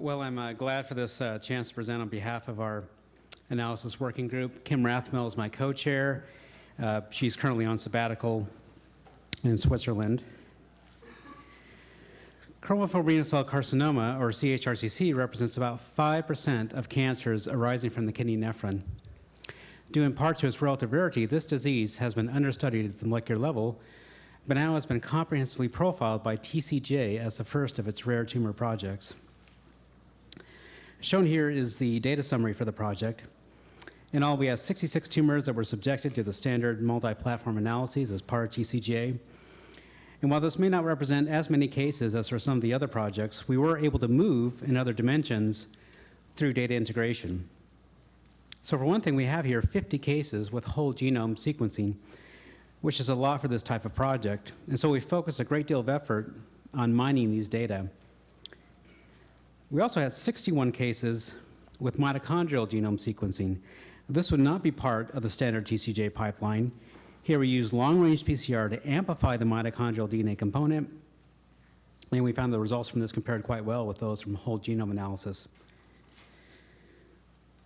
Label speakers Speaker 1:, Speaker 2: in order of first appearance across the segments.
Speaker 1: Well, I'm uh, glad for this uh, chance to present on behalf of our analysis working group. Kim Rathmell is my co-chair. Uh, she's currently on sabbatical in Switzerland. Chromophobe renal cell carcinoma, or CHRCC, represents about 5% of cancers arising from the kidney nephron. Due in part to its relative rarity, this disease has been understudied at the molecular level, but now has been comprehensively profiled by TCGA as the first of its rare tumor projects. Shown here is the data summary for the project. In all, we have 66 tumors that were subjected to the standard multi-platform analyses as part of TCGA. And while this may not represent as many cases as for some of the other projects, we were able to move in other dimensions through data integration. So for one thing, we have here 50 cases with whole genome sequencing, which is a lot for this type of project. And so we focus a great deal of effort on mining these data. We also had 61 cases with mitochondrial genome sequencing. This would not be part of the standard TCGA pipeline. Here we used long-range PCR to amplify the mitochondrial DNA component, and we found the results from this compared quite well with those from whole genome analysis.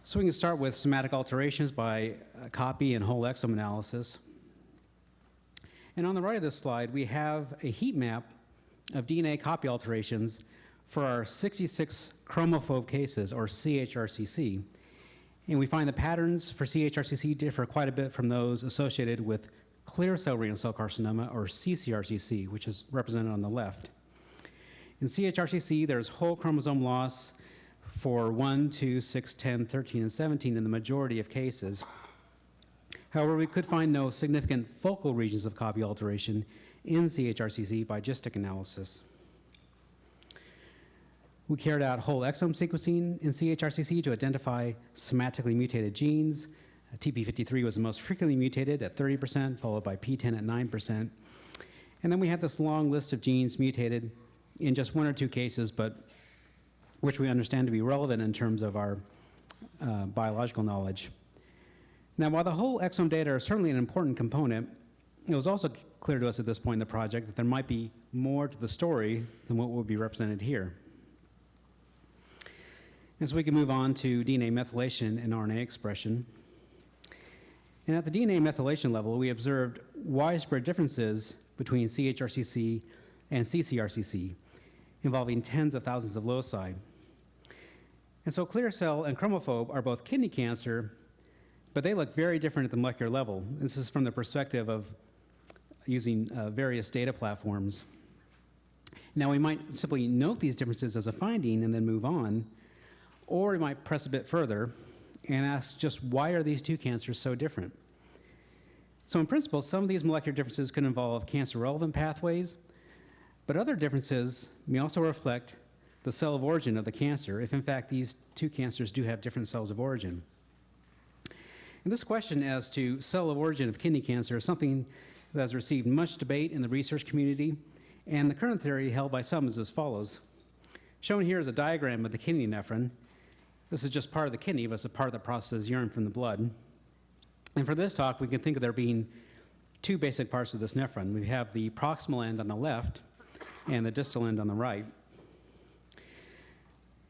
Speaker 1: So we can start with somatic alterations by uh, copy and whole exome analysis. And on the right of this slide, we have a heat map of DNA copy alterations for our 66 chromophobe cases, or CHRCC. And we find the patterns for CHRCC differ quite a bit from those associated with clear cell renal cell carcinoma, or CCRCC, which is represented on the left. In CHRCC, there's whole chromosome loss for 1, 2, 6, 10, 13, and 17 in the majority of cases. However, we could find no significant focal regions of copy alteration in CHRCC by GISTIC analysis. We carried out whole exome sequencing in CHRCC to identify somatically mutated genes. TP53 was the most frequently mutated at 30%, followed by PTEN at 9%. And then we have this long list of genes mutated in just one or two cases, but which we understand to be relevant in terms of our uh, biological knowledge. Now, while the whole exome data are certainly an important component, it was also clear to us at this point in the project that there might be more to the story than what will be represented here. And so we can move on to DNA methylation and RNA expression. And at the DNA methylation level, we observed widespread differences between CHRCC and CCRCC, involving tens of thousands of loci. And so clear cell and chromophobe are both kidney cancer, but they look very different at the molecular level. This is from the perspective of using uh, various data platforms. Now we might simply note these differences as a finding and then move on, or we might press a bit further and ask just why are these two cancers so different? So in principle, some of these molecular differences could involve cancer-relevant pathways, but other differences may also reflect the cell of origin of the cancer, if in fact these two cancers do have different cells of origin. And this question as to cell of origin of kidney cancer is something that has received much debate in the research community, and the current theory held by some is as follows. Shown here is a diagram of the kidney nephron, this is just part of the kidney, but it's a part that processes urine from the blood. And for this talk, we can think of there being two basic parts of this nephron. We have the proximal end on the left and the distal end on the right.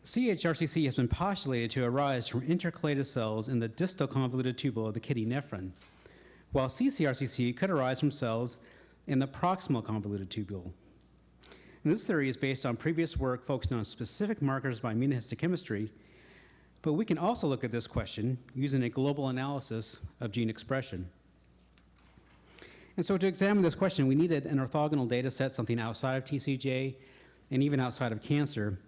Speaker 1: CHRCC has been postulated to arise from intercalated cells in the distal convoluted tubule of the kidney nephron, while CCRCC could arise from cells in the proximal convoluted tubule. And this theory is based on previous work focused on specific markers by immunohistochemistry but we can also look at this question using a global analysis of gene expression. And so to examine this question, we needed an orthogonal data set, something outside of TCGA and even outside of cancer.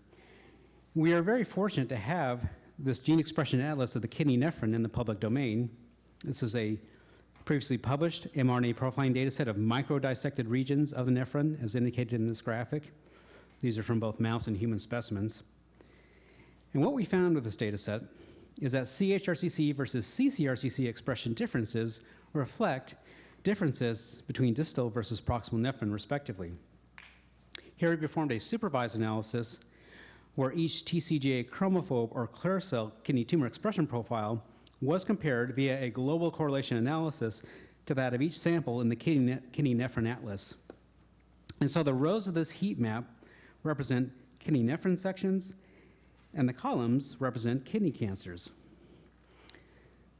Speaker 1: We are very fortunate to have this gene expression atlas of the kidney nephron in the public domain. This is a previously published mRNA profiling data set of microdissected regions of the nephron as indicated in this graphic. These are from both mouse and human specimens. And what we found with this data set is that CHRCC versus CCRCC expression differences reflect differences between distal versus proximal nephron respectively. Here we performed a supervised analysis where each TCGA chromophobe or clear cell kidney tumor expression profile was compared via a global correlation analysis to that of each sample in the kidney, kidney nephron atlas. And so the rows of this heat map represent kidney nephron sections and the columns represent kidney cancers.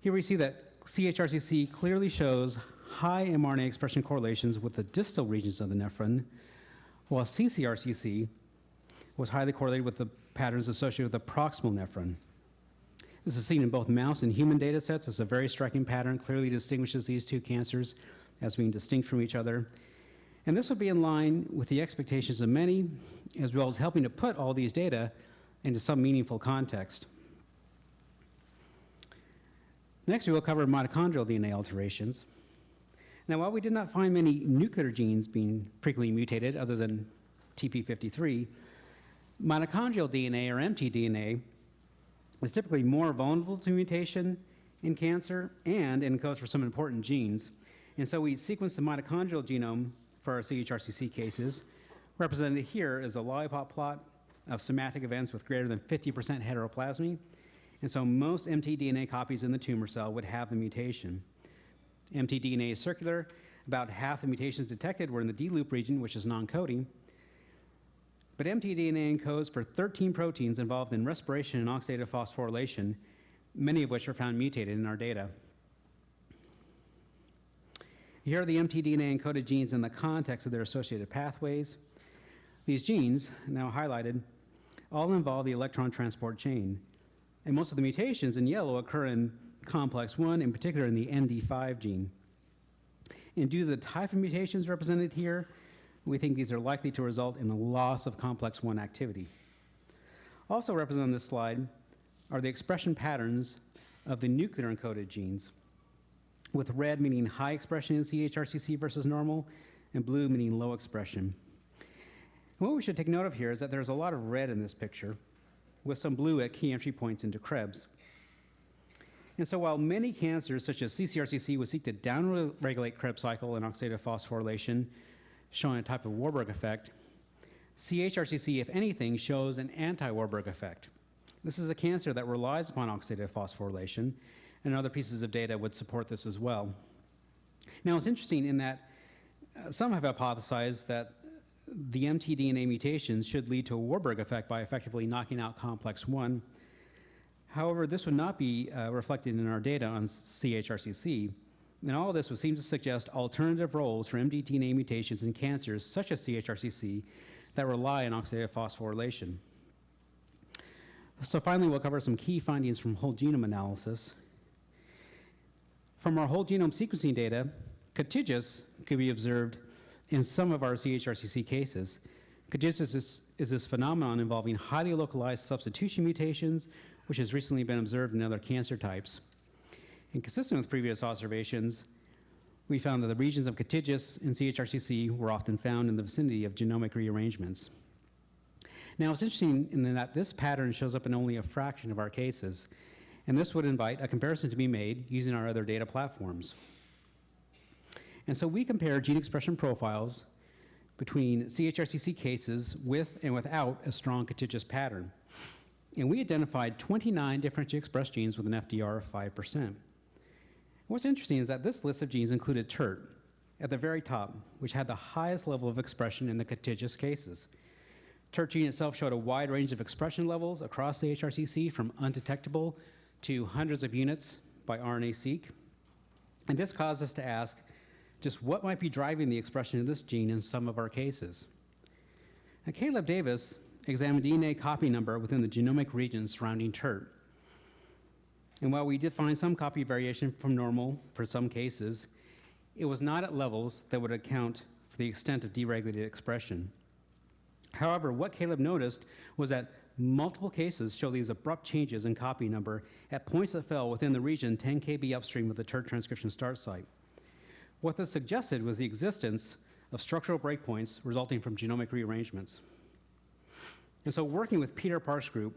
Speaker 1: Here we see that CHRCC clearly shows high mRNA expression correlations with the distal regions of the nephron, while CCRCC was highly correlated with the patterns associated with the proximal nephron. This is seen in both mouse and human data sets. It's a very striking pattern, clearly distinguishes these two cancers as being distinct from each other. And this would be in line with the expectations of many, as well as helping to put all these data into some meaningful context. Next, we will cover mitochondrial DNA alterations. Now, while we did not find many nuclear genes being frequently mutated other than TP53, mitochondrial DNA or mtDNA is typically more vulnerable to mutation in cancer and encodes for some important genes. And so we sequenced the mitochondrial genome for our CHRCC cases. Represented here is a lollipop plot of somatic events with greater than 50% heteroplasmy. And so most mtDNA copies in the tumor cell would have the mutation. mtDNA is circular. About half the mutations detected were in the D-loop region, which is non-coding. But mtDNA encodes for 13 proteins involved in respiration and oxidative phosphorylation, many of which are found mutated in our data. Here are the mtDNA encoded genes in the context of their associated pathways. These genes, now highlighted, all involve the electron transport chain. And most of the mutations in yellow occur in complex 1, in particular in the ND5 gene. And due to the type of mutations represented here, we think these are likely to result in a loss of complex 1 activity. Also represented on this slide are the expression patterns of the nuclear encoded genes, with red meaning high expression in CHRCC versus normal, and blue meaning low expression. And what we should take note of here is that there's a lot of red in this picture, with some blue at key entry points into Krebs. And so while many cancers, such as CCRCC, would seek to downregulate Krebs cycle and oxidative phosphorylation, showing a type of Warburg effect, CHRCC, if anything, shows an anti-Warburg effect. This is a cancer that relies upon oxidative phosphorylation, and other pieces of data would support this as well. Now, it's interesting in that uh, some have hypothesized that the mtDNA mutations should lead to a Warburg effect by effectively knocking out complex 1. However, this would not be uh, reflected in our data on CHRCC, and all of this would seem to suggest alternative roles for mtDNA mutations in cancers such as CHRCC that rely on oxidative phosphorylation. So finally, we'll cover some key findings from whole genome analysis. From our whole genome sequencing data, kataegis could be observed in some of our CHRCC cases. Kataegis is, is this phenomenon involving highly localized substitution mutations, which has recently been observed in other cancer types. And consistent with previous observations, we found that the regions of kataegis in CHRCC were often found in the vicinity of genomic rearrangements. Now, it's interesting in that this pattern shows up in only a fraction of our cases, and this would invite a comparison to be made using our other data platforms. And so we compare gene expression profiles between CHRCC cases with and without a strong kataegis pattern. And we identified 29 differentially expressed genes with an FDR of 5%. What's interesting is that this list of genes included TERT at the very top, which had the highest level of expression in the kataegis cases. TERT gene itself showed a wide range of expression levels across the HRCC from undetectable to hundreds of units by RNA-seq. And this caused us to ask just what might be driving the expression of this gene in some of our cases. Now, Caleb Davis examined DNA copy number within the genomic region surrounding TERT. And while we did find some copy variation from normal for some cases, it was not at levels that would account for the extent of deregulated expression. However, what Caleb noticed was that multiple cases show these abrupt changes in copy number at points that fell within the region 10 kb upstream of the TERT transcription start site. What this suggested was the existence of structural breakpoints resulting from genomic rearrangements. And so working with Peter Park's group,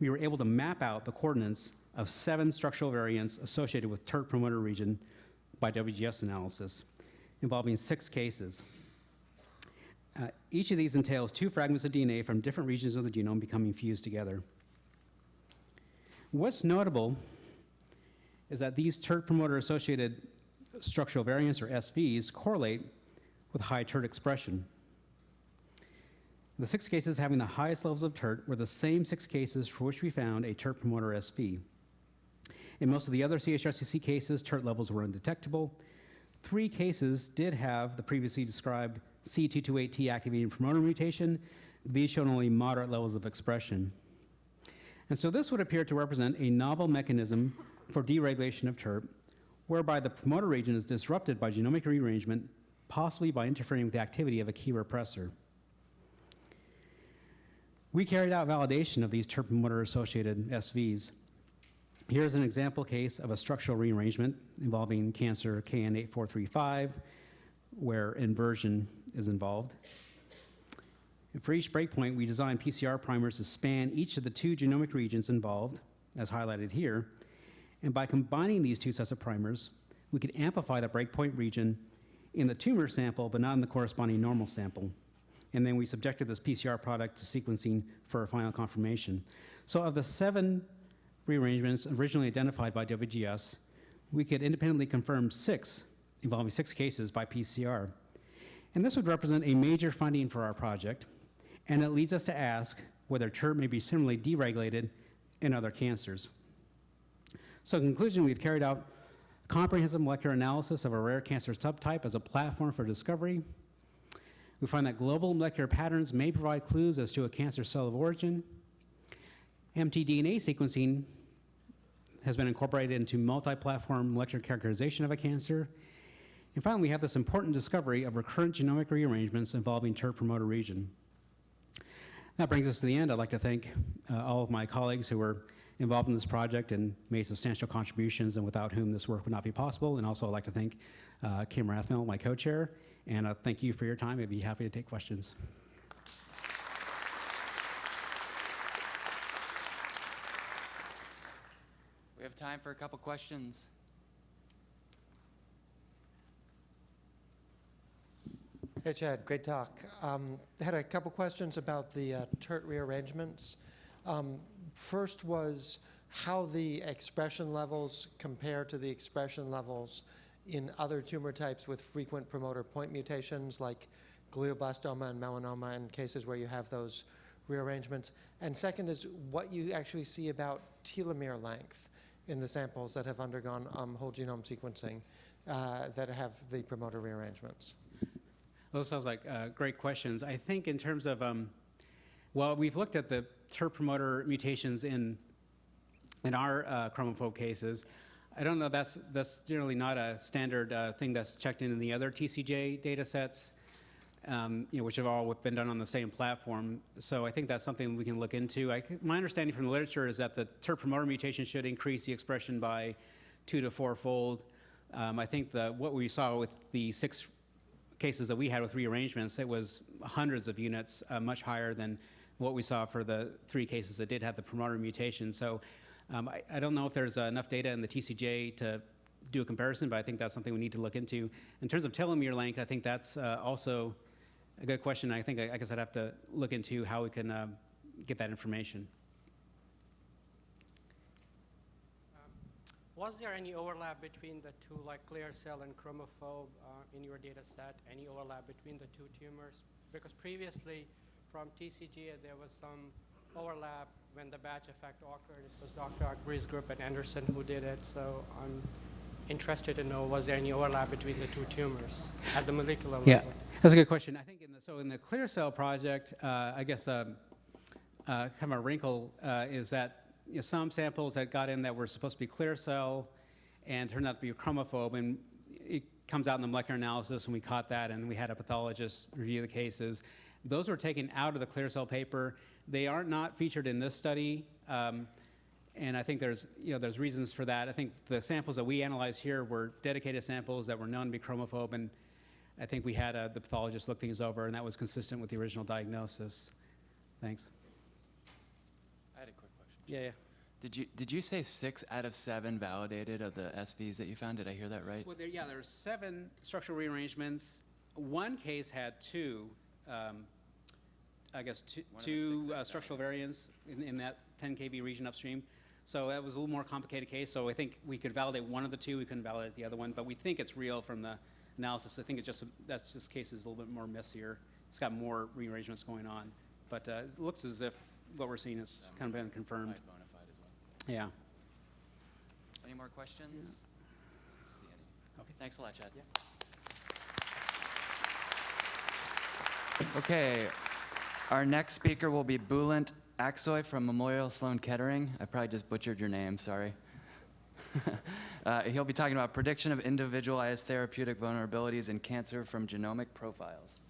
Speaker 1: we were able to map out the coordinates of seven structural variants associated with TERT promoter region by WGS analysis, involving six cases. Uh, each of these entails two fragments of DNA from different regions of the genome becoming fused together. What's notable is that these TERT promoter associated structural variants, or SVs, correlate with high TERT expression. The six cases having the highest levels of TERT were the same six cases for which we found a TERT promoter SV. In most of the other CHRCC cases, TERT levels were undetectable. Three cases did have the previously described C228T activating promoter mutation. These showed only moderate levels of expression. And so this would appear to represent a novel mechanism for deregulation of TERT, whereby the promoter region is disrupted by genomic rearrangement, possibly by interfering with the activity of a key repressor. We carried out validation of these TERT promoter-associated SVs. Here's an example case of a structural rearrangement involving cancer KN8435, where inversion is involved. For each breakpoint, we designed PCR primers to span each of the two genomic regions involved, as highlighted here. And by combining these two sets of primers, we could amplify the breakpoint region in the tumor sample, but not in the corresponding normal sample. And then we subjected this PCR product to sequencing for a final confirmation. So of the seven rearrangements originally identified by WGS, we could independently confirm six, involving six cases by PCR. And this would represent a major finding for our project, and it leads us to ask whether TERT may be similarly deregulated in other cancers. So in conclusion, we've carried out comprehensive molecular analysis of a rare cancer subtype as a platform for discovery. We find that global molecular patterns may provide clues as to a cancer cell of origin. mtDNA sequencing has been incorporated into multi-platform molecular characterization of a cancer. And finally, we have this important discovery of recurrent genomic rearrangements involving TERT promoter region. That brings us to the end. I'd like to thank uh, all of my colleagues who were involved in this project and made substantial contributions and without whom this work would not be possible. And also I'd like to thank uh, Kim Rathmell, my co-chair, and uh, thank you for your time. I'd be happy to take questions.
Speaker 2: We have time for a couple questions.
Speaker 3: Hey Chad, great talk. Um, had a couple questions about the uh, TERT rearrangements. Um, first was how the expression levels compare to the expression levels in other tumor types with frequent promoter point mutations like glioblastoma and melanoma in cases where you have those rearrangements. And second is what you actually see about telomere length in the samples that have undergone um, whole genome sequencing uh, that have the promoter rearrangements.
Speaker 1: Those sounds like uh, great questions. I think in terms of, um, well, we've looked at the TERT promoter mutations in in our uh, chromophobe cases. I don't know, that's, that's generally not a standard uh, thing that's checked in in the other TCGA data sets, um, you know, which have all been done on the same platform. So I think that's something we can look into. I, my understanding from the literature is that the TERT promoter mutation should increase the expression by two to four-fold. Um, I think the, what we saw with the six cases that we had with rearrangements, it was hundreds of units, uh, much higher than what we saw for the three cases that did have the promoter mutation. So um, I, I, don't know if there's uh, enough data in the TCGA to do a comparison, but I think that's something we need to look into. In terms of telomere length, I think that's uh, also a good question. I think, I, guess I'd have to look into how we can uh, get that information.
Speaker 4: Um, was there any overlap between the two, like clear cell and chromophobe uh, in your data set? Any overlap between the two tumors? Because previously from TCGA there was some overlap when the batch effect occurred. It was Dr. Akbari's group at Anderson who did it. So I'm interested to know was there any overlap between the two tumors at the molecular level?
Speaker 1: Yeah, that's a good question. I think in the, so in the clear cell project, uh, I guess um, uh, kind of a wrinkle uh, is that you know, some samples that got in that were supposed to be clear cell and turned out to be chromophobe and it comes out in the molecular analysis and we caught that and we had a pathologist review the cases. Those were taken out of the clear cell paper they are not featured in this study, um, and I think there's, you know, there's reasons for that. I think the samples that we analyzed here were dedicated samples that were known to be chromophobe, and I think we had uh, the pathologist look things over, and that was consistent with the original diagnosis. Thanks.
Speaker 2: I had a quick question.
Speaker 4: Yeah, yeah.
Speaker 2: Did you did you say six out of seven validated of the SVs that you found? Did I hear that right?
Speaker 1: Well, there, yeah, there are seven structural rearrangements. One case had two um, I guess, two, two uh, structural variants in, in that 10 kb region upstream. So that was a little more complicated case. So I think we could validate one of the two. We couldn't validate the other one, but we think it's real from the analysis. I think it's just a, that's just case is a little bit more messier. It's got more rearrangements going on. but uh, it looks as if what we're seeing has kind of been confirmed.
Speaker 2: Bona fide as well.
Speaker 1: Yeah.
Speaker 2: Any more questions? Let's see any.
Speaker 1: Okay.
Speaker 2: Thanks a lot, Chad. Okay, our next speaker will be Bulent Aksoy from Memorial Sloan Kettering. I probably just butchered your name, sorry. Uh, He'll be talking about prediction of individualized therapeutic vulnerabilities in cancer from genomic profiles.